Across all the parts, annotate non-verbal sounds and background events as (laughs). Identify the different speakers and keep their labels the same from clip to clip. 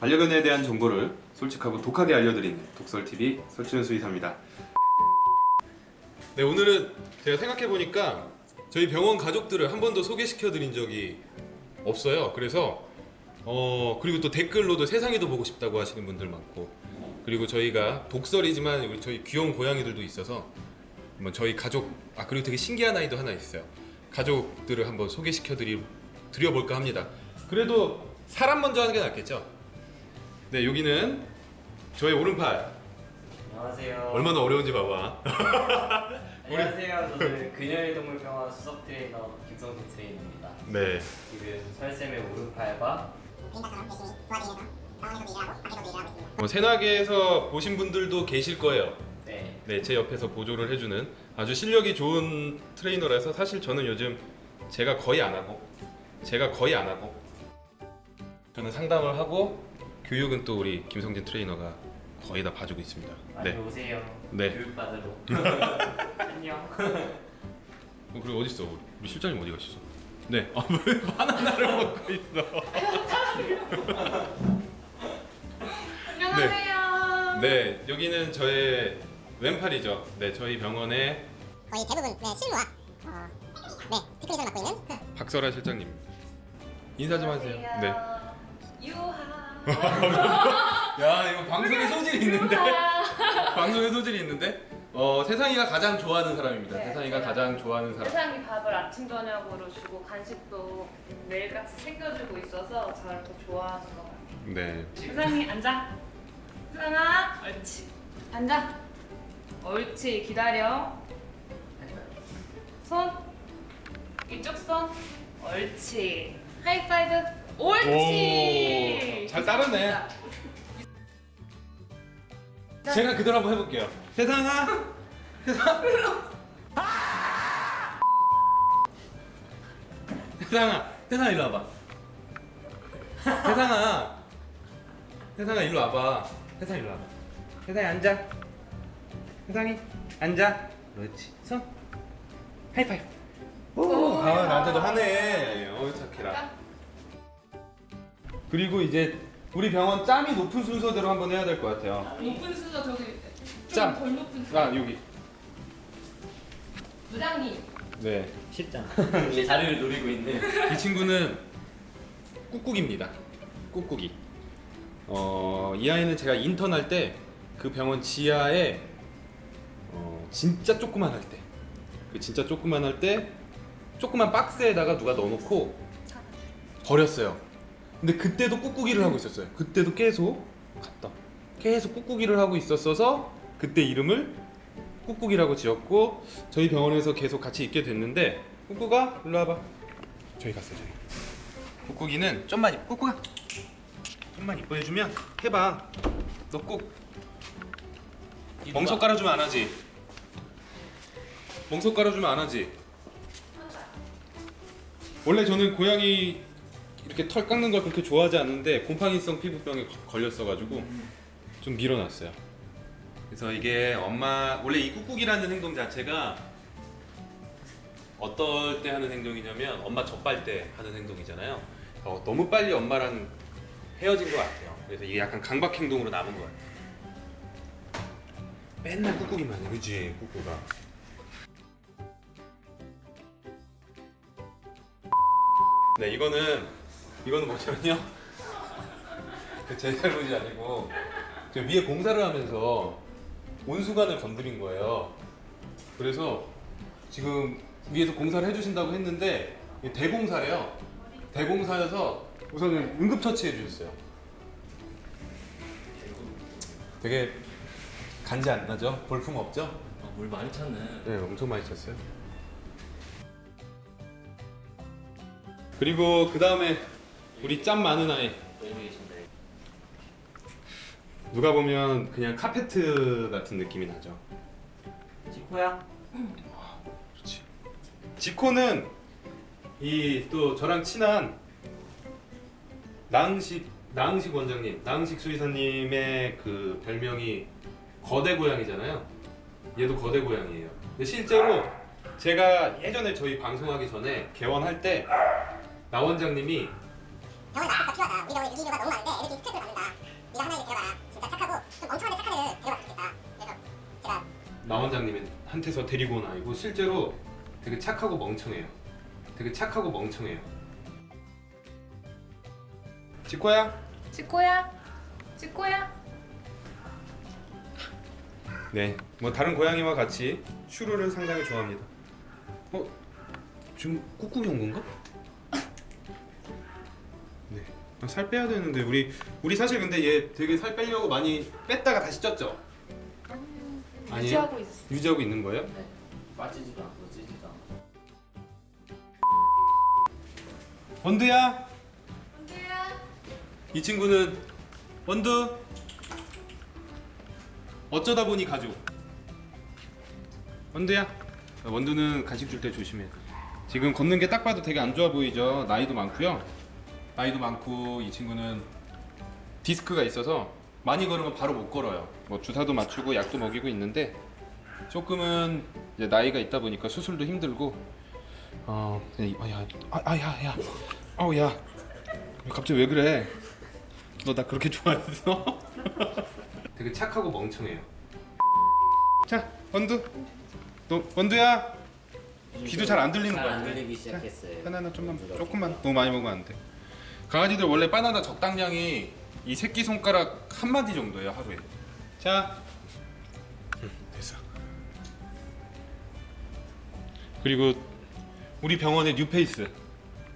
Speaker 1: 반려견에 대한 정보를 솔직하고 독하게 알려드리는 독설TV 설치현 수의사입니다. 네 오늘은 제가 생각해보니까 저희 병원 가족들을 한 번도 소개시켜드린 적이 없어요. 그래서 어 그리고 또 댓글로도 세상에도 보고 싶다고 하시는 분들 많고 그리고 저희가 독설이지만 우리 저희 귀여운 고양이들도 있어서 한번 저희 가족 아 그리고 되게 신기한 아이도 하나 있어요. 가족들을 한번 소개시켜 드리 드려볼까 합니다. 그래도 사람 먼저 하는 게 낫겠죠 네 여기는 저의 오른팔
Speaker 2: 안녕하세요.
Speaker 1: 얼마나 어려운지 봐봐 (laughs)
Speaker 2: 안녕하세요. 저는 그녀의 동물병원 수석 트레이너 김성진 트레이너입니다.
Speaker 1: 네
Speaker 2: 지금 설쌤의 오른팔과.
Speaker 1: 뭐 세나개에서 보신 분들도 계실 거예요
Speaker 2: 네
Speaker 1: 네, 제 옆에서 보조를 해주는 아주 실력이 좋은 트레이너라서 사실 저는 요즘 제가 거의 안 하고 제가 거의 안 하고 저는 상담을 하고 교육은 또 우리 김성진 트레이너가 거의 다 봐주고 있습니다.
Speaker 2: 많이
Speaker 1: 네.
Speaker 2: 오세요.
Speaker 1: 네.
Speaker 2: 교육받으러. (laughs) 안녕.
Speaker 1: 어, 그리고 어디 있어? 우리 실장님 어디 가셨어? 네. (laughs) 아, 왜 바나나를 (laughs) 먹고 있어?
Speaker 3: 안녕하세요.
Speaker 1: 네, 여기는 저의 왼팔이죠. 네, 저희 병원의
Speaker 4: 거의 대부분 네, 실무와 어, 네, 테크니션을 맡고 있는
Speaker 1: 박설아 실장님. 인사 좀 하세요. 네.
Speaker 3: 유하.
Speaker 1: 야, 이거 방송에 소질이 있는데. (laughs) 방송에 소질이 있는데 어 세상이가 가장 좋아하는 사람입니다.
Speaker 3: 네,
Speaker 1: 세상이가 가장 좋아하는 사람.
Speaker 3: 세상이 밥을 아침 저녁으로 주고 간식도 매일같이 챙겨주고 있어서 저를 더 좋아하는 것 같아요.
Speaker 1: 네.
Speaker 3: 세상이 앉아. 세상아, 옳지. 앉아. 옳지. 기다려. 손. 이쪽 손. 옳지. 하이파이브. 옳지.
Speaker 1: 오, 잘 따르네. 제가 그대로 한번 해볼게요. 세상아, 세상. 세상아, 세상아 일로 와봐. 세상아, 세상아 일로 와봐. 세상 일로 와봐. 세상이 앉아. 세상이 앉아. 그렇지. 손. 하이파이브. 오, 아 나한테도 하네. 어 착해라. 그리고 이제 우리 병원 짬이 높은 순서대로 한번 해야 될 것 같아요.
Speaker 3: 높은 수저 저기
Speaker 1: 짬.
Speaker 3: 좀덜 높은 수저.
Speaker 1: 아 여기.
Speaker 3: 부장님.
Speaker 1: 네.
Speaker 2: 실장. (laughs) 이 자리를 노리고 있는.
Speaker 1: 이 친구는 꾹꾹입니다. 꾹꾹이. 어, 이 아이는 제가 인턴 할 때 그 병원 지하에 어, 진짜 조그만 할 때, 그 진짜 조그만 할 때 조그만 박스에다가 누가 넣어놓고 버렸어요. 근데 그때도 꾹꾹이를 하고 있었어요. 그때도 계속 갔다. 계속 꾹꾹이를 하고 있었어서 그때 이름을 꾹꾹이라고 지었고 저희 병원에서 계속 같이 있게 됐는데 꾹꾹아 일로 와봐. 저희 갔어요 저희. 꾹꾹이는 좀만 이- 꾹꾹아 좀만 이뻐해주면 해봐. 너 꼭 멍석 깔아주면 안 하지. 멍석 깔아주면 안 하지. 원래 저는 고양이 이렇게 털 깎는 걸 그렇게 좋아하지 않는데 곰팡이성 피부병에 거- 걸렸어가지고 좀 밀어놨어요. 그래서 이게 엄마 원래 이 꾹꾹이라는 행동 자체가 어떨 때 하는 행동이냐면 엄마 젖발 때 하는 행동이잖아요. 어, 너무 빨리 엄마랑 헤어진 것 같아요. 그래서 이게 약간 강박 행동으로 남은 것 같아요. 맨날 꾹꾹이만 해, 그지 꾹꾹아. 네, 이거는 이거는 뭐냐면요. 제 잘못이 아니고 저 위에 공사를 하면서 온수관을 건드린 거예요. 그래서 지금 위에서 공사를 해주신다고 했는데 이게 대공사래요. 대공사여서 우선은 응급처치해 주셨어요. 되게 간지 안 나죠? 볼품 없죠?
Speaker 2: 아, 물 많이 찼네.
Speaker 1: 네, 엄청 많이 쳤어요. 그리고 그 다음에 우리 짬 많은 아이. 누가 보면 그냥 카페트 같은 느낌이 나죠.
Speaker 2: 지코야.
Speaker 1: 그렇지. 지코는 이 또 저랑 친한 나흥식 나흥식 원장님, 나흥식 수의사님의 그 별명이 거대 고양이잖아요. 얘도 거대 고양이에요. 근데 실제로 제가 예전에 저희 방송하기 전에 개원할 때 나 원장님이
Speaker 4: 병원에 나아가 필요하다 우리 병원에 유기인류가 너무 많은데 애들끼리 스트레스를 받는다
Speaker 1: 네가 하나 이렇게 데려가라 진짜 착하고 좀 멍청한데 착한 애를 데려가면 좋겠다 그래서 제가 나 원장님은 한테서 데리고 온 아이고 실제로 되게 착하고 멍청해요 되게 착하고 멍청해요 지코야?
Speaker 3: 지코야? 지코야?
Speaker 1: 네, 뭐 다른 고양이와 같이 슈루를 상당히 좋아합니다 어? 지금 꾹꾹이 온 건가? 살 빼야 되는데 우리 우리 사실 근데 얘 되게 살 빼려고 많이 뺐다가 다시 쪘죠? 아니에요?
Speaker 3: 유지하고 있어.
Speaker 1: 유지하고 있는 거예요?
Speaker 3: 네.
Speaker 2: 빠지지도 않고 찌지도 않고.
Speaker 1: 원두야,
Speaker 3: 언제야?
Speaker 1: 이 친구는 원두. 어쩌다 보니 가족. 원두야. 원두는 간식 줄 때 조심해. 지금 걷는 게 딱 봐도 되게 안 좋아 보이죠. 나이도 많고요. 나이도 많고 이 친구는 디스크가 있어서 많이 걸으면 바로 못 걸어요. 뭐 주사도 맞추고 약도 먹이고 있는데 조금은 이제 나이가 있다 보니까 수술도 힘들고 어, 아야, 아야, 야, 어우 야, 갑자기 왜 그래? 너 나 그렇게 (laughs) 좋아했어? (laughs) 되게 착하고 멍청해요. 자, 원두, 너 원두야. 귀도 잘 안 들리는 거
Speaker 2: 잘안
Speaker 1: 같아.
Speaker 2: 들리기 시작했어요.
Speaker 1: 바나나 좀만 조금만 너무 많이 먹으면 안 돼. 강아지들 원래 바나나 적당량이 이 새끼 손가락 한 마디 정도예요 하루에. 자, 응, 됐어. 그리고 우리 병원의 뉴페이스.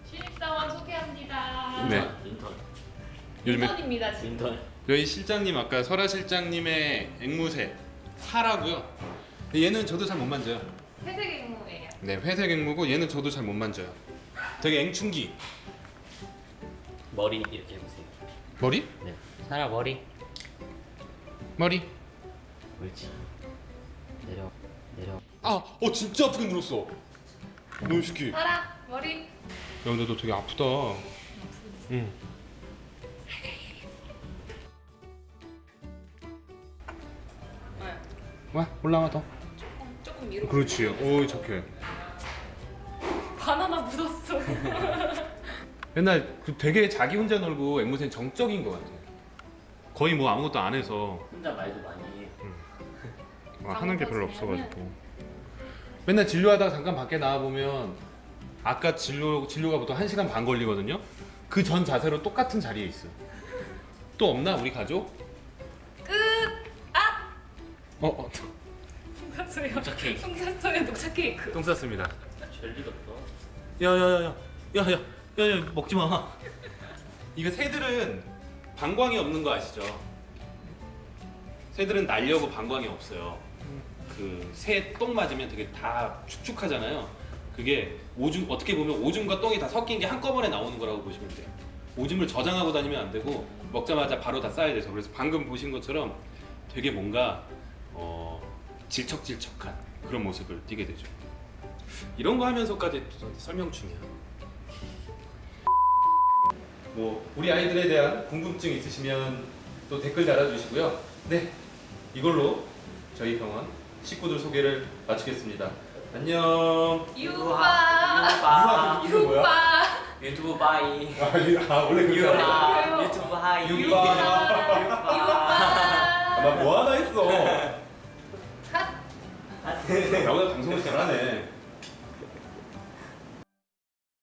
Speaker 3: 신입사원 소개합니다.
Speaker 1: 네.
Speaker 2: 인턴.
Speaker 1: 요즘에
Speaker 3: 인턴입니다 지금.
Speaker 2: 인턴.
Speaker 1: 저희 실장님 아까 설아 실장님의 앵무새 사라고요. 얘는 저도 잘 못 만져요.
Speaker 3: 회색 앵무예요.
Speaker 1: 네, 회색 앵무고 얘는 저도 잘 못 만져요. 되게 앵충기.
Speaker 2: 머리 이렇게 해보세요.
Speaker 1: 머리?
Speaker 2: 네. 사라 머리.
Speaker 1: 머리.
Speaker 2: 옳지. 내려. 내려.
Speaker 1: 아, 어 진짜 아프게 물었어. 너무. 야,
Speaker 3: 사라 머리.
Speaker 1: 근데 너 되게 아프다. 응.
Speaker 3: 네.
Speaker 1: 와, 올라와 더.
Speaker 3: 조금 조금 위로.
Speaker 1: 그렇지. 오, 착해.
Speaker 3: 바나나 묻었어. (laughs)
Speaker 1: 맨날 그 되게 자기 혼자 놀고 앵무새는 정적인 것 같아. 거의 뭐 아무것도 안 해서
Speaker 2: 혼자 말도 많이 해.
Speaker 1: 뭐 하는 게 별로 없어가지고. 맨날 진료하다가 잠깐 밖에 나와 보면 아까 진료 진료가 보통 1 시간 반 걸리거든요. 그 전 자세로 똑같은 자리에 있어. 또 없나 우리 가족?
Speaker 3: 끝. 아.
Speaker 1: 어, 어.
Speaker 3: 똥 쌌어요.
Speaker 2: 녹차 케이크.
Speaker 3: 똥 쌌어요. 녹차 케이크.
Speaker 1: 똥 쌌습니다.
Speaker 2: 젤리 같다.
Speaker 1: 야야야야, 야야, 야 야 먹지 마. 이거 새들은 방광이 없는 거 아시죠? 새들은 날려고 방광이 없어요. 그 새 똥 맞으면 되게 다 축축하잖아요. 그게 오줌 어떻게 보면 오줌과 똥이 다 섞인 게 한꺼번에 나오는 거라고 보시면 돼요. 오줌을 저장하고 다니면 안 되고 먹자마자 바로 다 싸야 돼서 그래서 방금 보신 것처럼 되게 뭔가 어, 질척질척한 그런 모습을 띠게 되죠. 이런 거 하면서까지 또 설명충이야. 뭐 우리 아이들에 대한 궁금증 있으시면 또 댓글 달아주시고요. 네, 이걸로 저희 병원 식구들 소개를 마치겠습니다. 안녕.
Speaker 3: 유바.
Speaker 2: 유바.
Speaker 1: 뭐야?
Speaker 3: 유바.
Speaker 2: 유튜브 bye.
Speaker 1: 아, 이- 아 원래 거야?
Speaker 2: 유바. 유튜브 hi.
Speaker 1: 유바. 아,
Speaker 3: 유바.
Speaker 1: 난 뭐 하나 했어.
Speaker 3: 컷.
Speaker 1: 나보다 방송을 잘하네.